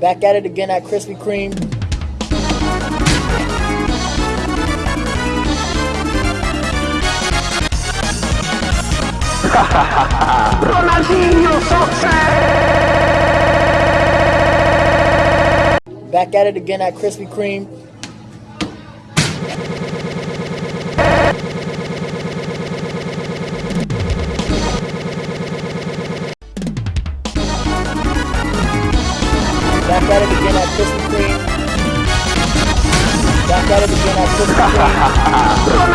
Back at it again at Krispy Kreme. Back at it again at Krispy Kreme. Back at it again at Krispy Kreme. Back at it again at. Ronaldinho Soccer!